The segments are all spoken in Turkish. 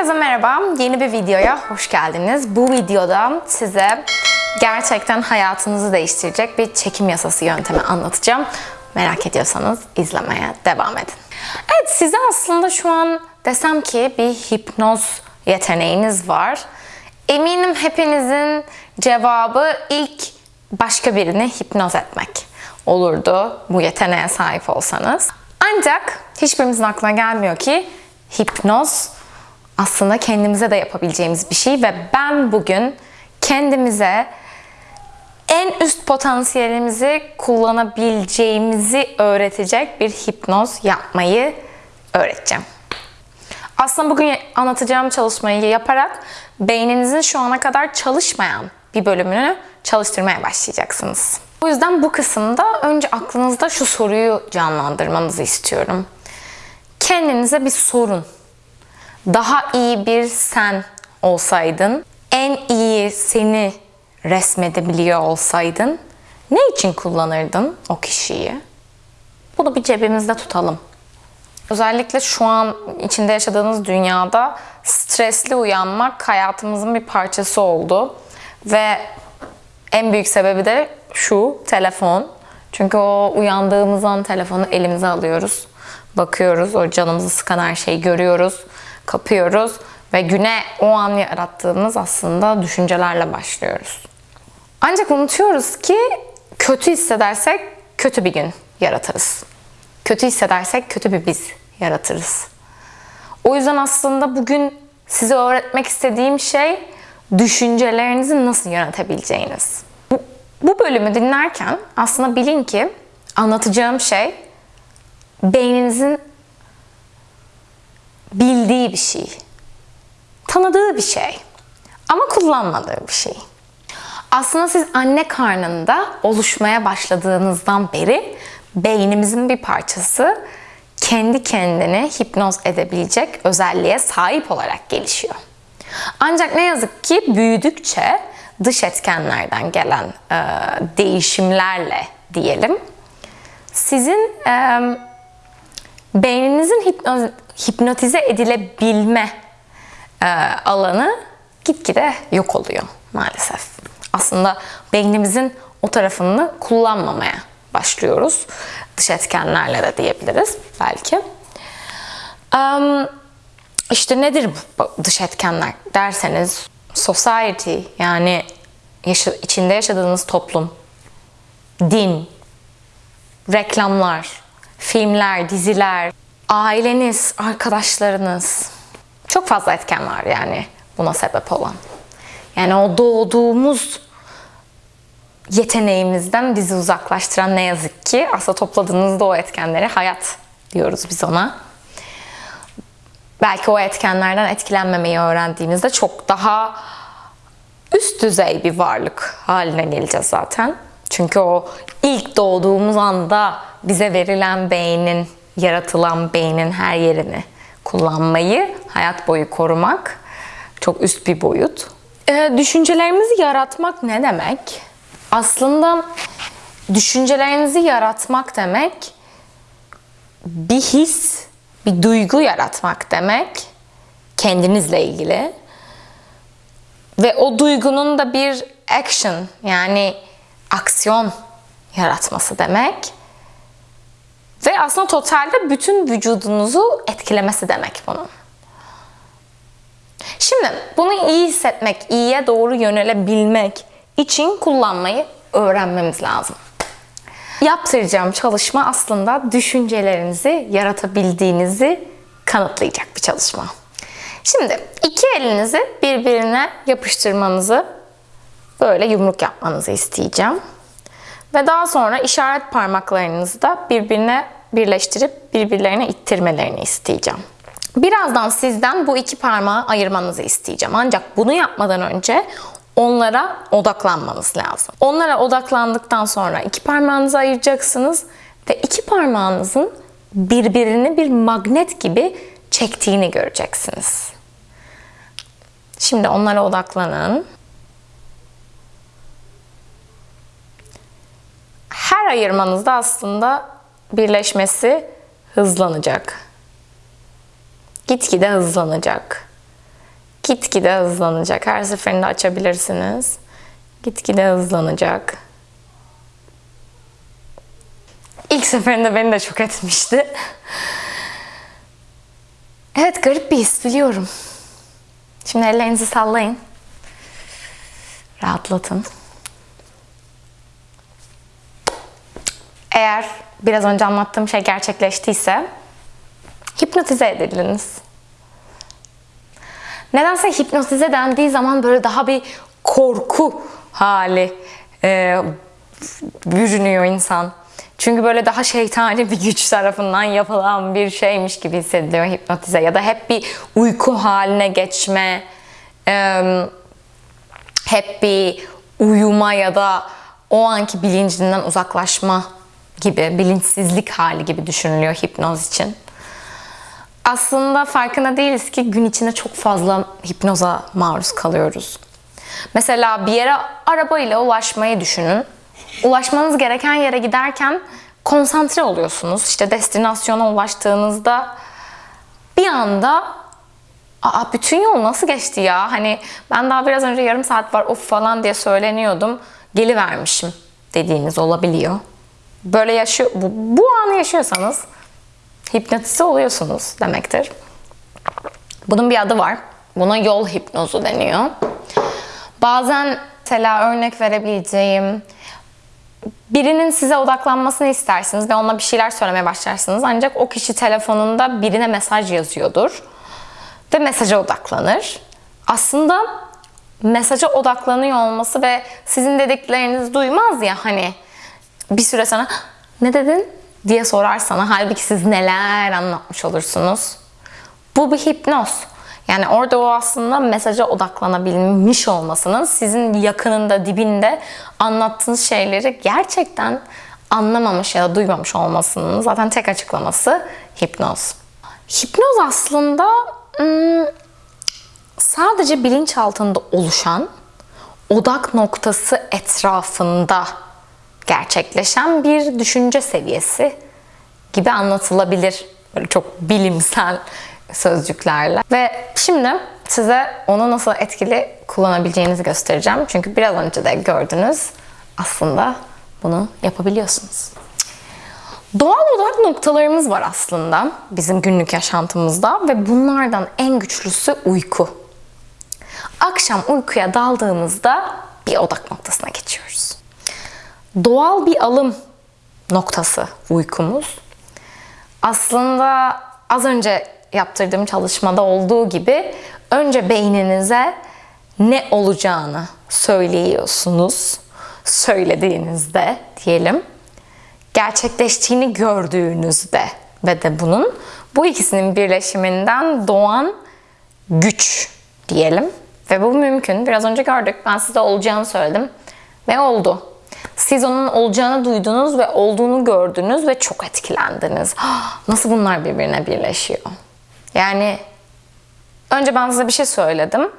Herkese merhaba. Yeni bir videoya hoş geldiniz. Bu videoda size gerçekten hayatınızı değiştirecek bir çekim yasası yöntemi anlatacağım. Merak ediyorsanız izlemeye devam edin. Evet size aslında şu an desem ki bir hipnoz yeteneğiniz var. Eminim hepinizin cevabı ilk başka birini hipnoz etmek olurdu bu yeteneğe sahip olsanız. Ancak hiçbirimizin aklına gelmiyor ki hipnoz aslında kendimize de yapabileceğimiz bir şey ve ben bugün kendimize en üst potansiyelimizi kullanabileceğimizi öğretecek bir hipnoz yapmayı öğreteceğim. Aslında bugün anlatacağım çalışmayı yaparak beyninizin şu ana kadar çalışmayan bir bölümünü çalıştırmaya başlayacaksınız. O yüzden bu kısımda önce aklınızda şu soruyu canlandırmanızı istiyorum. Kendinize bir sorun. Daha iyi bir sen olsaydın, en iyi seni resmedebiliyor olsaydın ne için kullanırdın o kişiyi? Bunu bir cebimizde tutalım. Özellikle şu an içinde yaşadığınız dünyada stresli uyanmak hayatımızın bir parçası oldu. Ve en büyük sebebi de şu telefon. Çünkü o uyandığımız an telefonu elimize alıyoruz. Bakıyoruz, o canımızı sıkan her şeyi görüyoruz, kapıyoruz ve güne o an yarattığımız aslında düşüncelerle başlıyoruz. Ancak unutuyoruz ki kötü hissedersek kötü bir gün yaratırız. Kötü hissedersek kötü bir biz yaratırız. O yüzden aslında bugün size öğretmek istediğim şey düşüncelerinizi nasıl yönetebileceğiniz. Bu, bu bölümü dinlerken aslında bilin ki anlatacağım şey beyninizin bildiği bir şey. Tanıdığı bir şey. Ama kullanmadığı bir şey. Aslında siz anne karnında oluşmaya başladığınızdan beri beynimizin bir parçası kendi kendini hipnoz edebilecek özelliğe sahip olarak gelişiyor. Ancak ne yazık ki büyüdükçe dış etkenlerden gelen e, değişimlerle diyelim sizin e, beyninizin hipnoz, hipnotize edilebilme e, alanı gitgide yok oluyor maalesef. Aslında beynimizin o tarafını kullanmamaya başlıyoruz. Dış etkenlerle de diyebiliriz belki. Um, işte nedir bu dış etkenler derseniz society yani yaşa, içinde yaşadığınız toplum, din, reklamlar, filmler, diziler, aileniz, arkadaşlarınız çok fazla etken var yani buna sebep olan. Yani o doğduğumuz yeteneğimizden bizi uzaklaştıran ne yazık ki aslında topladığınızda o etkenleri hayat diyoruz biz ona. Belki o etkenlerden etkilenmemeyi öğrendiğimizde çok daha üst düzey bir varlık haline geleceğiz zaten. Çünkü o ilk doğduğumuz anda bize verilen beynin, yaratılan beynin her yerini kullanmayı, hayat boyu korumak çok üst bir boyut. Ee, düşüncelerimizi yaratmak ne demek? Aslında düşüncelerinizi yaratmak demek bir his, bir duygu yaratmak demek kendinizle ilgili. Ve o duygunun da bir action yani aksiyon yaratması demek. Aslında totalde bütün vücudunuzu etkilemesi demek bunun. Şimdi bunu iyi hissetmek, iyiye doğru yönelebilmek için kullanmayı öğrenmemiz lazım. Yaptıracağım çalışma aslında düşüncelerinizi yaratabildiğinizi kanıtlayacak bir çalışma. Şimdi iki elinizi birbirine yapıştırmanızı böyle yumruk yapmanızı isteyeceğim. Ve daha sonra işaret parmaklarınızı da birbirine birleştirip birbirlerine ittirmelerini isteyeceğim. Birazdan sizden bu iki parmağı ayırmanızı isteyeceğim. Ancak bunu yapmadan önce onlara odaklanmanız lazım. Onlara odaklandıktan sonra iki parmağınızı ayıracaksınız ve iki parmağınızın birbirini bir magnet gibi çektiğini göreceksiniz. Şimdi onlara odaklanın. Her ayırmanızda aslında birleşmesi hızlanacak. Gitgide hızlanacak. gitgide hızlanacak. Her seferinde açabilirsiniz. Gitgide hızlanacak. İlk seferinde beni de çok etmişti. Evet garip bir his biliyorum. Şimdi ellerinizi sallayın. Rahatlatın. Eğer biraz önce anlattığım şey gerçekleştiyse hipnotize edildiniz. Nedense hipnotize dendiği zaman böyle daha bir korku hali e, bürünüyor insan. Çünkü böyle daha şeytani bir güç tarafından yapılan bir şeymiş gibi hissediliyor hipnotize. Ya da hep bir uyku haline geçme, e, hep bir uyuma ya da o anki bilincinden uzaklaşma gibi, bilinçsizlik hali gibi düşünülüyor hipnoz için. Aslında farkında değiliz ki gün içinde çok fazla hipnoza maruz kalıyoruz. Mesela bir yere arabayla ulaşmayı düşünün. Ulaşmanız gereken yere giderken konsantre oluyorsunuz. İşte destinasyona ulaştığınızda bir anda Aa bütün yol nasıl geçti ya? Hani ben daha biraz önce yarım saat var of falan diye söyleniyordum. Gelivermişim dediğiniz olabiliyor. Böyle yaşıyor, bu, bu anı yaşıyorsanız hipnotize oluyorsunuz demektir. Bunun bir adı var. Buna yol hipnozu deniyor. Bazen mesela örnek verebileceğim birinin size odaklanmasını istersiniz ve ona bir şeyler söylemeye başlarsınız. Ancak o kişi telefonunda birine mesaj yazıyordur ve mesaja odaklanır. Aslında mesaja odaklanıyor olması ve sizin dediklerinizi duymaz ya hani bir süre sonra ne dedin diye sorar sana. Halbuki siz neler anlatmış olursunuz. Bu bir hipnoz. Yani orada o aslında mesaja odaklanabilmiş olmasının sizin yakınında, dibinde anlattığınız şeyleri gerçekten anlamamış ya da duymamış olmasının zaten tek açıklaması hipnoz. Hipnoz aslında sadece bilinç altında oluşan odak noktası etrafında gerçekleşen bir düşünce seviyesi gibi anlatılabilir. Böyle çok bilimsel sözcüklerle. Ve şimdi size onu nasıl etkili kullanabileceğinizi göstereceğim. Çünkü biraz önce de gördünüz aslında bunu yapabiliyorsunuz. Doğal odak noktalarımız var aslında bizim günlük yaşantımızda ve bunlardan en güçlüsü uyku. Akşam uykuya daldığımızda bir odak noktasına. Doğal bir alım noktası uykumuz. Aslında az önce yaptırdığım çalışmada olduğu gibi önce beyninize ne olacağını söylüyorsunuz. Söylediğinizde diyelim gerçekleştiğini gördüğünüzde ve de bunun bu ikisinin birleşiminden doğan güç diyelim. Ve bu mümkün. Biraz önce gördük. Ben size olacağını söyledim. Ve oldu. Siz onun olacağını duydunuz ve olduğunu gördünüz ve çok etkilendiniz. Nasıl bunlar birbirine birleşiyor? Yani önce ben size bir şey söyledim.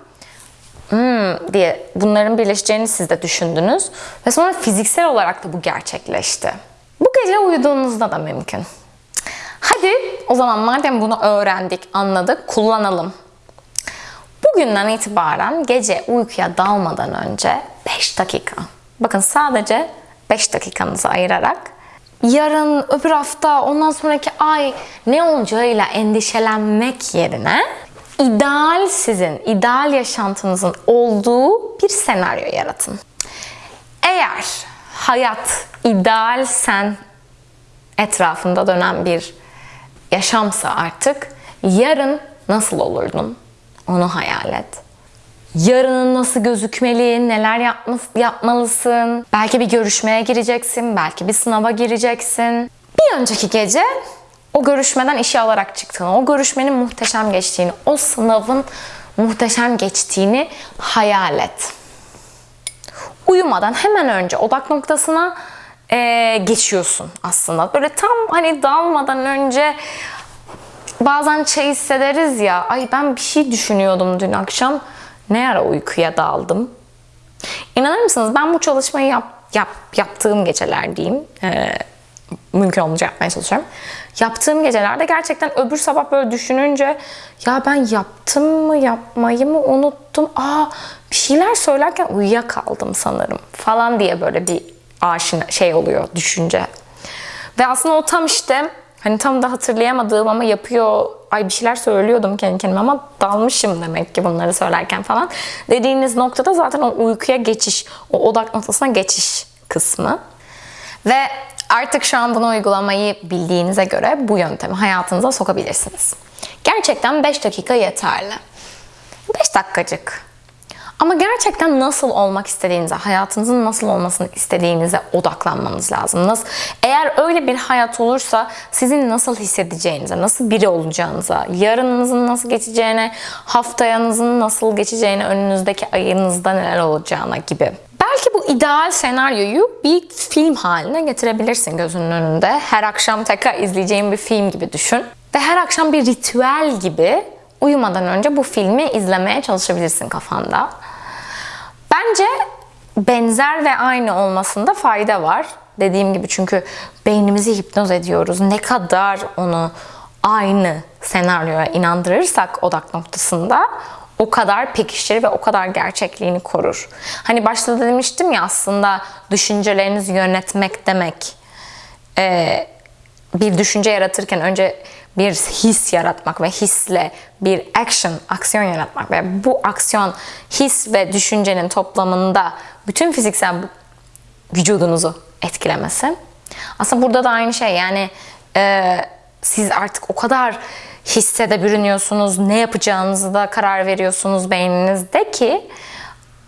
Hmm, diye bunların birleşeceğini siz de düşündünüz. Ve sonra fiziksel olarak da bu gerçekleşti. Bu gece uyuduğunuzda da mümkün. Hadi o zaman madem bunu öğrendik, anladık, kullanalım. Bugünden itibaren gece uykuya dalmadan önce 5 dakika. Bakın sadece 5 dakikanızı ayırarak yarın, öbür hafta, ondan sonraki ay ne olacağıyla endişelenmek yerine ideal sizin, ideal yaşantınızın olduğu bir senaryo yaratın. Eğer hayat ideal sen etrafında dönen bir yaşamsa artık yarın nasıl olurdun? Onu hayal et. Yarının nasıl gözükmeli, neler yapma, yapmalısın. Belki bir görüşmeye gireceksin, belki bir sınava gireceksin. Bir önceki gece o görüşmeden işe alarak çıktığını, o görüşmenin muhteşem geçtiğini, o sınavın muhteşem geçtiğini hayal et. Uyumadan hemen önce odak noktasına e, geçiyorsun aslında. Böyle tam hani dalmadan önce bazen şey hissederiz ya, ay ben bir şey düşünüyordum dün akşam, ne ara uykuya daldım. İnanır mısınız ben bu çalışmayı yap, yap, yaptığım geceler diyeyim. E, mümkün olunca yapmaya çalışıyorum. Yaptığım gecelerde gerçekten öbür sabah böyle düşününce ya ben yaptım mı yapmayı mı unuttum. Aa bir şeyler söylerken uyuyakaldım sanırım falan diye böyle bir aşina şey oluyor düşünce. Ve aslında o tam işte hani tam da hatırlayamadığım ama yapıyor ay bir şeyler söylüyordum kendi kendime ama dalmışım demek ki bunları söylerken falan. Dediğiniz noktada zaten o uykuya geçiş, o odak noktasına geçiş kısmı. Ve artık şu an bunu uygulamayı bildiğinize göre bu yöntemi hayatınıza sokabilirsiniz. Gerçekten 5 dakika yeterli. 5 dakikacık. Ama gerçekten nasıl olmak istediğinize, hayatınızın nasıl olmasını istediğinize odaklanmanız lazım. Eğer öyle bir hayat olursa sizin nasıl hissedeceğinize, nasıl biri olacağınıza, yarınınızın nasıl geçeceğine, haftayanızın nasıl geçeceğine, önünüzdeki ayınızda neler olacağına gibi. Belki bu ideal senaryoyu bir film haline getirebilirsin gözünün önünde. Her akşam tekrar izleyeceğin bir film gibi düşün. Ve her akşam bir ritüel gibi uyumadan önce bu filmi izlemeye çalışabilirsin kafanda. Bence benzer ve aynı olmasında fayda var. Dediğim gibi çünkü beynimizi hipnoz ediyoruz. Ne kadar onu aynı senaryoya inandırırsak odak noktasında o kadar pekişir ve o kadar gerçekliğini korur. Hani başta demiştim ya aslında düşüncelerinizi yönetmek demek e, bir düşünce yaratırken önce bir his yaratmak ve hisle bir action, aksiyon yaratmak ve bu aksiyon his ve düşüncenin toplamında bütün fiziksel vücudunuzu etkilemesi. Aslında burada da aynı şey yani e, siz artık o kadar hisse de bürünüyorsunuz, ne yapacağınızı da karar veriyorsunuz beyninizde ki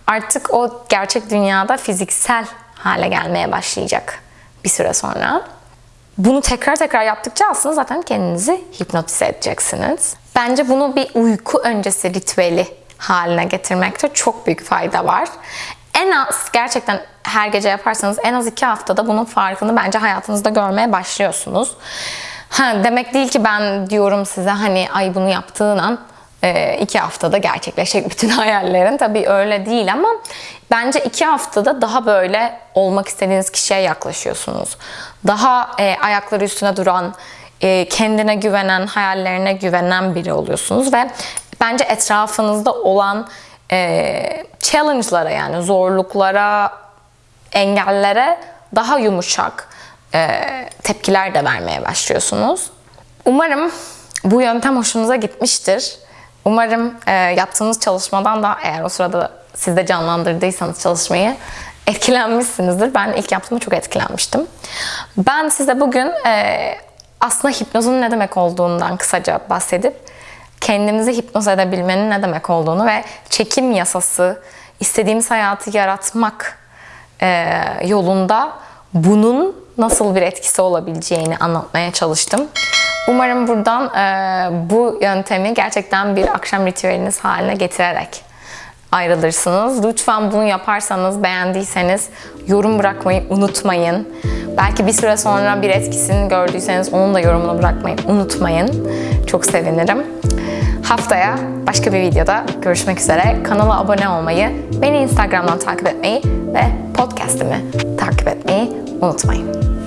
artık o gerçek dünyada fiziksel hale gelmeye başlayacak bir süre sonra. Bunu tekrar tekrar yaptıkça aslında zaten kendinizi hipnotize edeceksiniz. Bence bunu bir uyku öncesi ritüeli haline getirmekte çok büyük fayda var. En az gerçekten her gece yaparsanız en az iki haftada bunun farkını bence hayatınızda görmeye başlıyorsunuz. Ha, demek değil ki ben diyorum size hani ay bunu yaptığın an iki haftada gerçekleşecek bütün hayallerin. Tabii öyle değil ama bence iki haftada daha böyle olmak istediğiniz kişiye yaklaşıyorsunuz. Daha e, ayakları üstüne duran, e, kendine güvenen, hayallerine güvenen biri oluyorsunuz ve bence etrafınızda olan e, challenge'lara yani zorluklara, engellere daha yumuşak e, tepkiler de vermeye başlıyorsunuz. Umarım bu yöntem hoşunuza gitmiştir. Umarım e, yaptığınız çalışmadan da eğer o sırada siz de canlandırdıysanız çalışmayı etkilenmişsinizdir. Ben ilk yaptığımda çok etkilenmiştim. Ben size bugün e, aslında hipnozun ne demek olduğundan kısaca bahsedip kendimizi hipnoz edebilmenin ne demek olduğunu ve çekim yasası, istediğimiz hayatı yaratmak e, yolunda bunun nasıl bir etkisi olabileceğini anlatmaya çalıştım. Umarım buradan e, bu yöntemi gerçekten bir akşam ritüeliniz haline getirerek ayrılırsınız. Lütfen bunu yaparsanız, beğendiyseniz yorum bırakmayı unutmayın. Belki bir süre sonra bir etkisini gördüyseniz onun da yorumunu bırakmayı unutmayın. Çok sevinirim. Haftaya başka bir videoda görüşmek üzere. Kanala abone olmayı, beni Instagram'dan takip etmeyi ve podcast'imi takip etmeyi unutmayın.